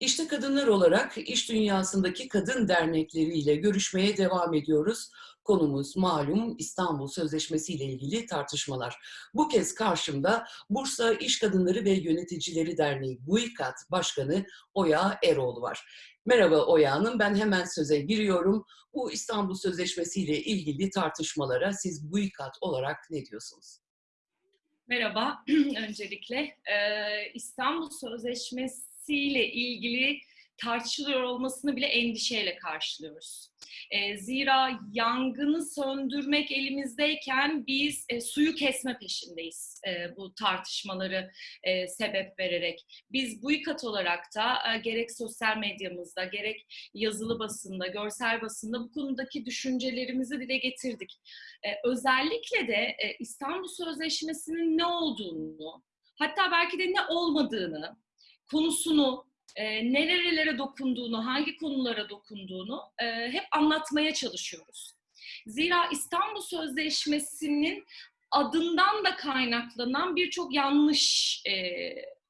İşte kadınlar olarak iş dünyasındaki kadın dernekleriyle görüşmeye devam ediyoruz. Konumuz malum İstanbul Sözleşmesi ile ilgili tartışmalar. Bu kez karşımda Bursa İş Kadınları ve Yöneticileri Derneği BUİKAT Başkanı Oya Eroğlu var. Merhaba Oya Hanım, ben hemen söze giriyorum. Bu İstanbul Sözleşmesi ile ilgili tartışmalara siz BUİKAT olarak ne diyorsunuz? Merhaba, öncelikle İstanbul Sözleşmesi ile ilgili tartışılıyor olmasını bile endişeyle karşılıyoruz. E, zira yangını söndürmek elimizdeyken biz e, suyu kesme peşindeyiz e, bu tartışmaları e, sebep vererek. Biz bu ikat olarak da e, gerek sosyal medyamızda, gerek yazılı basında, görsel basında bu konudaki düşüncelerimizi dile getirdik. E, özellikle de e, İstanbul Sözleşmesi'nin ne olduğunu, hatta belki de ne olmadığını, konusunu, e, nerelere dokunduğunu, hangi konulara dokunduğunu e, hep anlatmaya çalışıyoruz. Zira İstanbul Sözleşmesi'nin adından da kaynaklanan birçok yanlış e,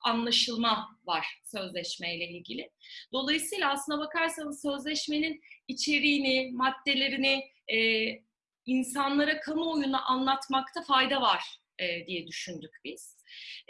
anlaşılma var sözleşmeyle ilgili. Dolayısıyla aslına bakarsanız sözleşmenin içeriğini, maddelerini e, insanlara kamuoyuna anlatmakta fayda var e, diye düşündük biz.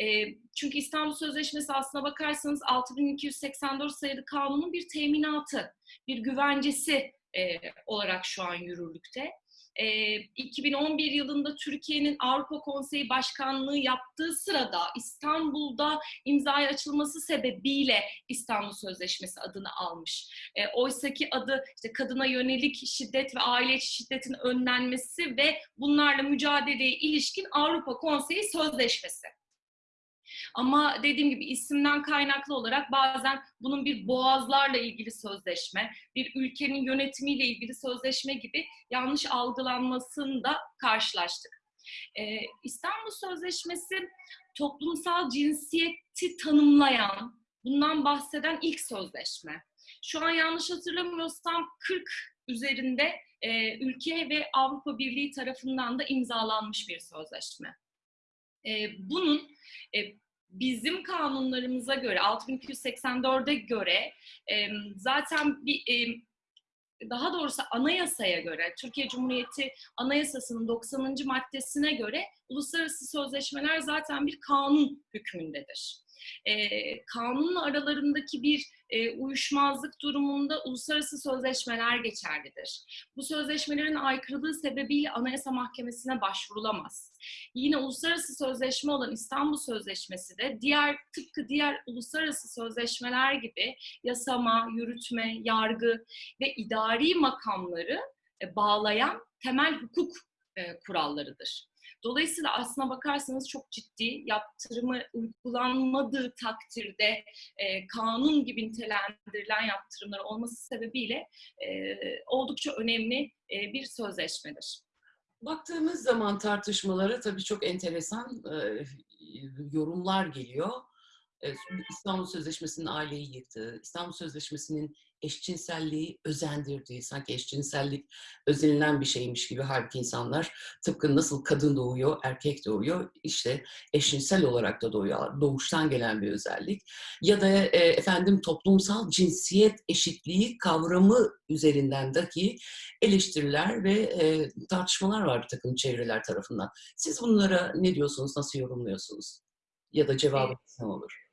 E, çünkü İstanbul Sözleşmesi aslına bakarsanız 6284 sayılı kanunun bir teminatı, bir güvencesi e, olarak şu an yürürlükte e, 2011 yılında Türkiye'nin Avrupa Konseyi Başkanlığı yaptığı sırada İstanbul'da imzaya açılması sebebiyle İstanbul Sözleşmesi adını almış. E, oysaki adı işte kadına yönelik şiddet ve aile içi şiddetin önlenmesi ve bunlarla mücadeleye ilişkin Avrupa Konseyi Sözleşmesi. Ama dediğim gibi isimden kaynaklı olarak bazen bunun bir boğazlarla ilgili sözleşme, bir ülkenin yönetimiyle ilgili sözleşme gibi yanlış algılanmasını da karşılaştık. Ee, İstanbul Sözleşmesi toplumsal cinsiyeti tanımlayan, bundan bahseden ilk sözleşme. Şu an yanlış hatırlamıyorsam 40 üzerinde e, ülke ve Avrupa Birliği tarafından da imzalanmış bir sözleşme. E, bunun e, bizim kanunlarımıza göre 6284'e göre zaten bir daha doğrusu anayasaya göre, Türkiye Cumhuriyeti Anayasası'nın 90. maddesine göre uluslararası sözleşmeler zaten bir kanun hükmündedir e, kanunla aralarındaki bir e, uyuşmazlık durumunda uluslararası sözleşmeler geçerlidir. Bu sözleşmelerin aykırılığı sebebiyle Anayasa Mahkemesi'ne başvurulamaz. Yine uluslararası sözleşme olan İstanbul Sözleşmesi de diğer tıpkı diğer uluslararası sözleşmeler gibi yasama, yürütme, yargı ve idari makamları bağlayan temel hukuk kurallarıdır. Dolayısıyla aslına bakarsanız çok ciddi yaptırımı uygulanmadığı takdirde e, kanun gibi nitelendirilen yaptırımlar olması sebebiyle e, oldukça önemli e, bir sözleşmedir. Baktığımız zaman tartışmalara tabii çok enteresan e, yorumlar geliyor. İstanbul Sözleşmesi'nin aileyi yıktığı, İstanbul Sözleşmesi'nin eşcinselliği özendirdiği, sanki eşcinsellik özenilen bir şeymiş gibi halbuki insanlar tıpkı nasıl kadın doğuyor, erkek doğuyor, işte eşcinsel olarak da doğuyor, doğuştan gelen bir özellik. Ya da e, efendim toplumsal cinsiyet eşitliği kavramı üzerinden dahi eleştiriler ve e, tartışmalar var bir takım çevreler tarafından. Siz bunlara ne diyorsunuz, nasıl yorumluyorsunuz? Ya da cevabınız ne olur?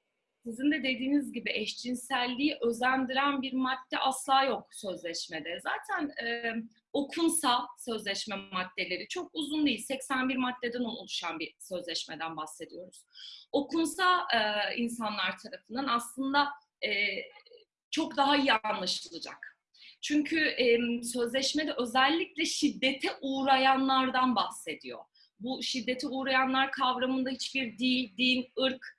Sizin de dediğiniz gibi eşcinselliği özendiren bir madde asla yok sözleşmede. Zaten e, okunsa sözleşme maddeleri çok uzun değil. 81 maddeden oluşan bir sözleşmeden bahsediyoruz. Okunsa e, insanlar tarafından aslında e, çok daha iyi anlaşılacak. Çünkü e, sözleşmede özellikle şiddete uğrayanlardan bahsediyor. Bu şiddete uğrayanlar kavramında hiçbir dil, din, ırk,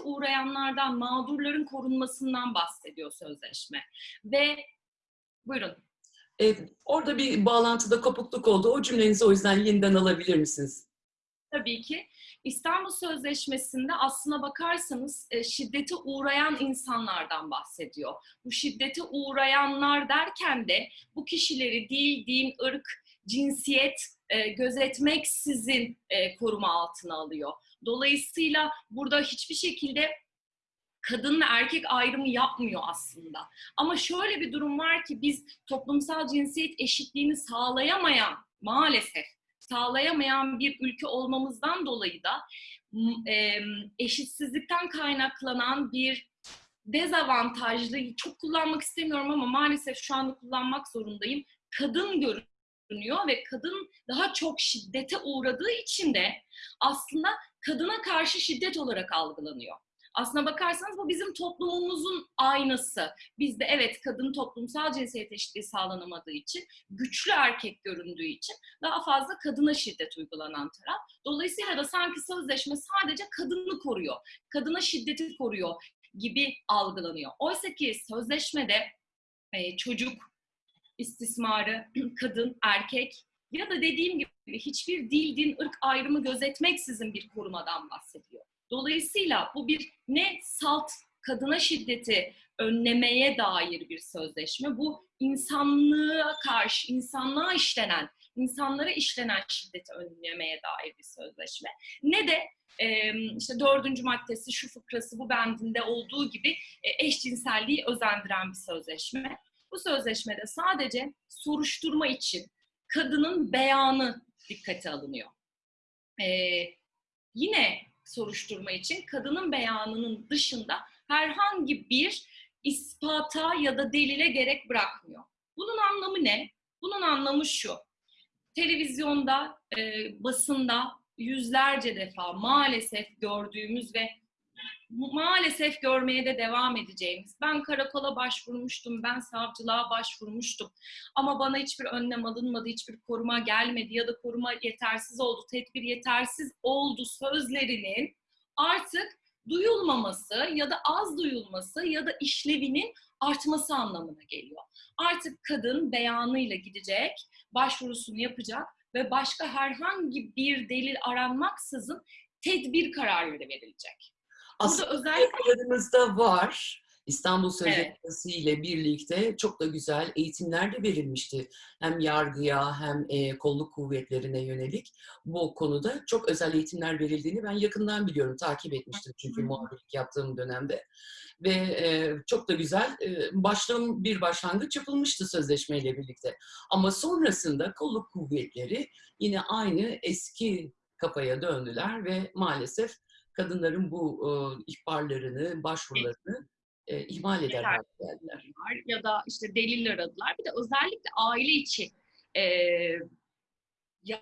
uğrayanlardan, mağdurların korunmasından bahsediyor sözleşme. Ve buyurun. E, orada bir bağlantıda kopukluk oldu. O cümlenizi o yüzden yeniden alabilir misiniz? Tabii ki. İstanbul Sözleşmesi'nde aslına bakarsanız e, şiddete uğrayan insanlardan bahsediyor. Bu şiddete uğrayanlar derken de bu kişileri dil, din, ırk, cinsiyet e, gözetmeksizin e, koruma altına alıyor. Dolayısıyla burada hiçbir şekilde kadın erkek ayrımı yapmıyor aslında. Ama şöyle bir durum var ki biz toplumsal cinsiyet eşitliğini sağlayamayan maalesef sağlayamayan bir ülke olmamızdan dolayı da e, eşitsizlikten kaynaklanan bir dezavantajlı, çok kullanmak istemiyorum ama maalesef şu anda kullanmak zorundayım. Kadın görünüyor ve kadın daha çok şiddete uğradığı için de aslında kadına karşı şiddet olarak algılanıyor. Aslına bakarsanız bu bizim toplumumuzun aynası. Bizde evet kadın toplumsal cinsiyet eşitliği sağlanamadığı için, güçlü erkek göründüğü için daha fazla kadına şiddet uygulanan taraf. Dolayısıyla da sanki sözleşme sadece kadını koruyor, kadına şiddeti koruyor gibi algılanıyor. Oysa ki sözleşmede e, çocuk istismarı, kadın, erkek ya da dediğim gibi hiçbir dil, din, ırk ayrımı gözetmeksizin bir korumadan bahsediyor. Dolayısıyla bu bir ne salt kadına şiddeti önlemeye dair bir sözleşme. Bu insanlığa karşı, insanlığa işlenen, insanlara işlenen şiddeti önlemeye dair bir sözleşme. Ne de işte dördüncü maddesi, şu fıkrası, bu bendinde olduğu gibi eşcinselliği özendiren bir sözleşme. Bu sözleşmede sadece soruşturma için kadının beyanı dikkate alınıyor. E, yine soruşturma için kadının beyanının dışında herhangi bir ispata ya da delile gerek bırakmıyor. Bunun anlamı ne? Bunun anlamı şu. Televizyonda, e, basında yüzlerce defa maalesef gördüğümüz ve maalesef görmeye de devam edeceğimiz. Ben karakola başvurmuştum, ben savcılığa başvurmuştum. Ama bana hiçbir önlem alınmadı, hiçbir koruma gelmedi ya da koruma yetersiz oldu, tedbir yetersiz oldu sözlerinin artık duyulmaması ya da az duyulması ya da işlevinin artması anlamına geliyor. Artık kadın beyanıyla gidecek, başvurusunu yapacak ve başka herhangi bir delil aranmaksızın tedbir kararları verilecek. Aslında özellikle var. İstanbul Sözleşmesi evet. ile birlikte çok da güzel eğitimler de verilmişti. Hem yargıya hem e, kolluk kuvvetlerine yönelik bu konuda çok özel eğitimler verildiğini ben yakından biliyorum. Takip etmiştim çünkü muhabirlik yaptığım dönemde. Ve e, çok da güzel e, başlam bir başlangıç yapılmıştı sözleşmeyle birlikte. Ama sonrasında kolluk kuvvetleri yine aynı eski kafaya döndüler ve maalesef kadınların bu e, ihbarlarını, başvurularını e, ihmal eder geldiler. Ya da işte delil aradılar. Bir de özellikle aile içi e, ya,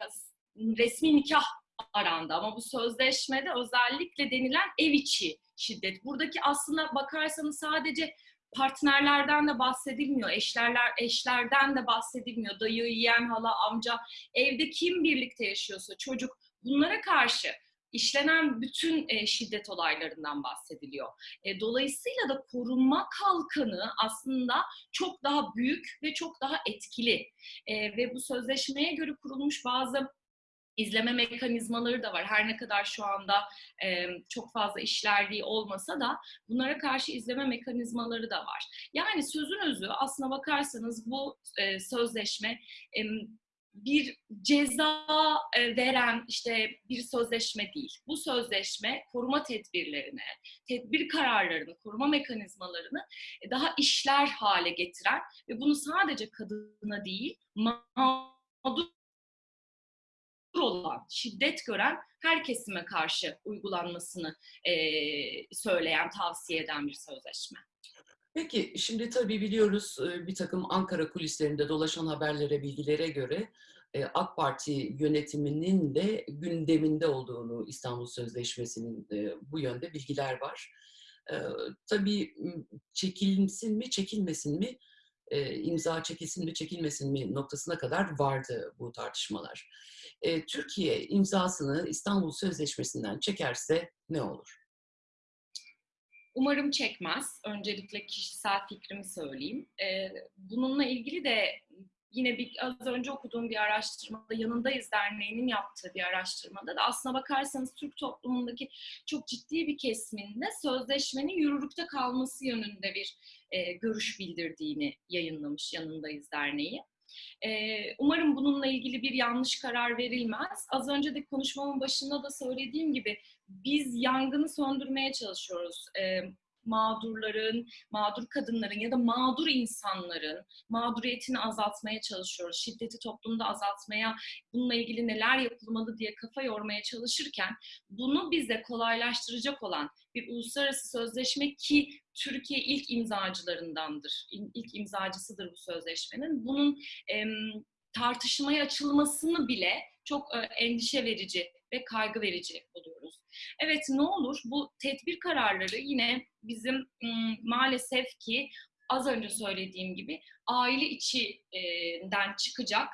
resmi nikah arandı ama bu sözleşmede özellikle denilen ev içi şiddet. Buradaki aslında bakarsanız sadece partnerlerden de bahsedilmiyor, eşlerler eşlerden de bahsedilmiyor. Dayı, yeğen, hala, amca, evde kim birlikte yaşıyorsa çocuk bunlara karşı işlenen bütün e, şiddet olaylarından bahsediliyor. E, dolayısıyla da korunma kalkanı aslında çok daha büyük ve çok daha etkili. E, ve bu sözleşmeye göre kurulmuş bazı izleme mekanizmaları da var. Her ne kadar şu anda e, çok fazla işlerliği olmasa da bunlara karşı izleme mekanizmaları da var. Yani sözün özü aslına bakarsanız bu e, sözleşme e, bir ceza e, veren işte bir sözleşme değil. Bu sözleşme koruma tedbirlerini, tedbir kararlarını, koruma mekanizmalarını e, daha işler hale getiren ve bunu sadece kadına değil, mağdur olan, şiddet gören her kesime karşı uygulanmasını e, söyleyen, tavsiye eden bir sözleşme. Peki şimdi tabii biliyoruz bir takım Ankara kulislerinde dolaşan haberlere, bilgilere göre AK Parti yönetiminin de gündeminde olduğunu İstanbul Sözleşmesi'nin bu yönde bilgiler var. Tabii çekilsin mi, çekilmesin mi, imza çekilsin mi, çekilmesin mi noktasına kadar vardı bu tartışmalar. Türkiye imzasını İstanbul Sözleşmesi'nden çekerse ne olur? Umarım çekmez. Öncelikle kişisel fikrimi söyleyeyim. Ee, bununla ilgili de yine bir, az önce okuduğum bir araştırmada Yanındayız Derneği'nin yaptığı bir araştırmada da aslına bakarsanız Türk toplumundaki çok ciddi bir kesiminde sözleşmenin yürürlükte kalması yönünde bir e, görüş bildirdiğini yayınlamış Yanındayız Derneği. Ee, umarım bununla ilgili bir yanlış karar verilmez. Az önce de konuşmamın başında da söylediğim gibi biz yangını söndürmeye çalışıyoruz. Ee, mağdurların, mağdur kadınların ya da mağdur insanların mağduriyetini azaltmaya çalışıyoruz. Şiddeti toplumda azaltmaya, bununla ilgili neler yapılmalı diye kafa yormaya çalışırken bunu bize kolaylaştıracak olan bir uluslararası sözleşme ki Türkiye ilk imzacılarındandır, ilk imzacısıdır bu sözleşmenin. Bunun em, tartışmaya açılmasını bile çok e, endişe verici ve kaygı verici buluyoruz. Evet ne olur bu tedbir kararları yine bizim maalesef ki az önce söylediğim gibi aile içinden çıkacak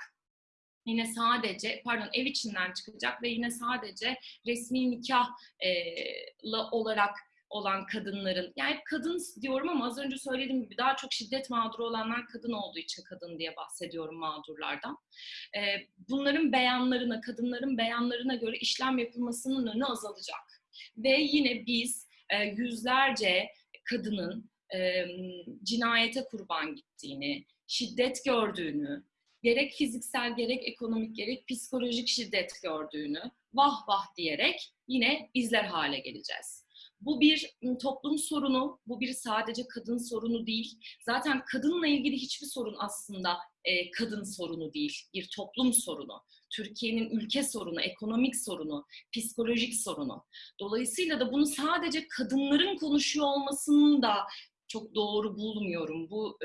yine sadece pardon ev içinden çıkacak ve yine sadece resmi nikahla olarak olan kadınların yani kadın diyorum ama az önce söylediğim gibi daha çok şiddet mağduru olanlar kadın olduğu için kadın diye bahsediyorum mağdurlardan. Ee, bunların beyanlarına, kadınların beyanlarına göre işlem yapılmasının önü azalacak. Ve yine biz e, yüzlerce kadının e, cinayete kurban gittiğini, şiddet gördüğünü, gerek fiziksel gerek ekonomik gerek psikolojik şiddet gördüğünü vah vah diyerek yine izler hale geleceğiz. Bu bir toplum sorunu, bu bir sadece kadın sorunu değil. Zaten kadınla ilgili hiçbir sorun aslında e, kadın sorunu değil, bir toplum sorunu. Türkiye'nin ülke sorunu, ekonomik sorunu, psikolojik sorunu. Dolayısıyla da bunu sadece kadınların konuşuyor olmasının da çok doğru bulmuyorum. Bu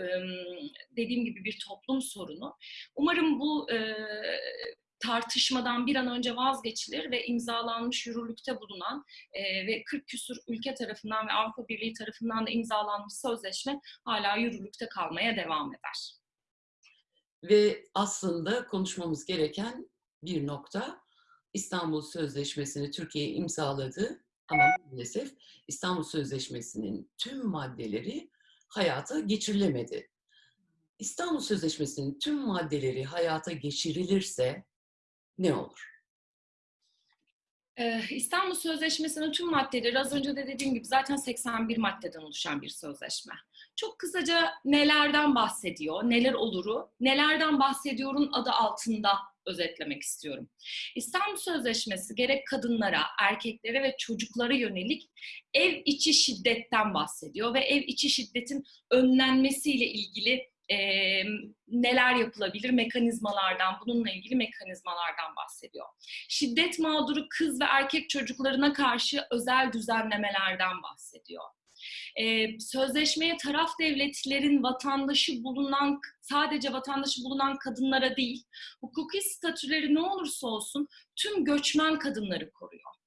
dediğim gibi bir toplum sorunu. Umarım bu tartışmadan bir an önce vazgeçilir ve imzalanmış yürürlükte bulunan e, ve 40 küsur ülke tarafından ve Avrupa Birliği tarafından da imzalanmış sözleşme hala yürürlükte kalmaya devam eder. Ve aslında konuşmamız gereken bir nokta İstanbul Sözleşmesi'ni Türkiye imzaladı ama maalesef İstanbul Sözleşmesi'nin tüm maddeleri hayata geçirilemedi. İstanbul Sözleşmesi'nin tüm maddeleri hayata geçirilirse ne olur? Ee, İstanbul Sözleşmesi'nin tüm maddeleri az önce de dediğim gibi zaten 81 maddeden oluşan bir sözleşme. Çok kısaca nelerden bahsediyor, neler oluru, nelerden bahsediyorun adı altında özetlemek istiyorum. İstanbul Sözleşmesi gerek kadınlara, erkeklere ve çocuklara yönelik ev içi şiddetten bahsediyor ve ev içi şiddetin önlenmesiyle ilgili e, neler yapılabilir mekanizmalardan, bununla ilgili mekanizmalardan bahsediyor. Şiddet mağduru kız ve erkek çocuklarına karşı özel düzenlemelerden bahsediyor. Ee, sözleşmeye taraf devletlerin vatandaşı bulunan, sadece vatandaşı bulunan kadınlara değil, hukuki statüleri ne olursa olsun tüm göçmen kadınları koruyor.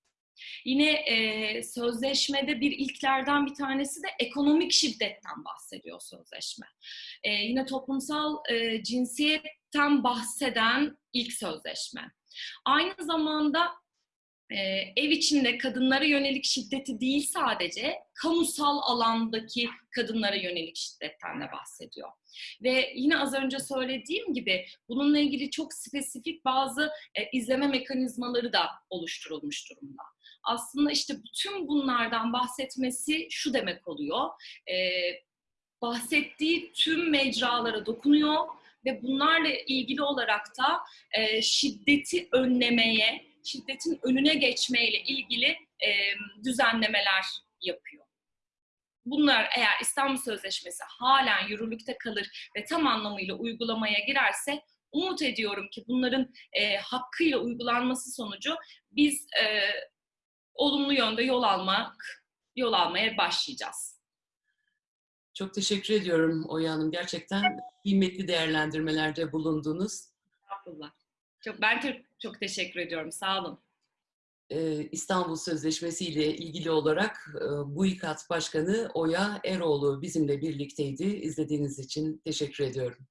Yine e, sözleşmede bir ilklerden bir tanesi de ekonomik şiddetten bahsediyor sözleşme. E, yine toplumsal e, cinsiyetten bahseden ilk sözleşme. Aynı zamanda e, ev içinde kadınlara yönelik şiddeti değil sadece kamusal alandaki kadınlara yönelik şiddetten de bahsediyor. Ve yine az önce söylediğim gibi bununla ilgili çok spesifik bazı e, izleme mekanizmaları da oluşturulmuş durumda aslında işte bütün bunlardan bahsetmesi şu demek oluyor. E, bahsettiği tüm mecralara dokunuyor ve bunlarla ilgili olarak da e, şiddeti önlemeye, şiddetin önüne geçmeyle ilgili e, düzenlemeler yapıyor. Bunlar eğer İstanbul Sözleşmesi halen yürürlükte kalır ve tam anlamıyla uygulamaya girerse umut ediyorum ki bunların e, hakkıyla uygulanması sonucu biz e, olumlu yönde yol almak, yol almaya başlayacağız. Çok teşekkür ediyorum Oya Hanım. Gerçekten kıymetli değerlendirmelerde bulundunuz. Estağfurullah. Çok, ben çok, teşekkür ediyorum. Sağ olun. Ee, İstanbul Sözleşmesi ile ilgili olarak e, BUİKAT Başkanı Oya Eroğlu bizimle birlikteydi. İzlediğiniz için teşekkür ediyorum.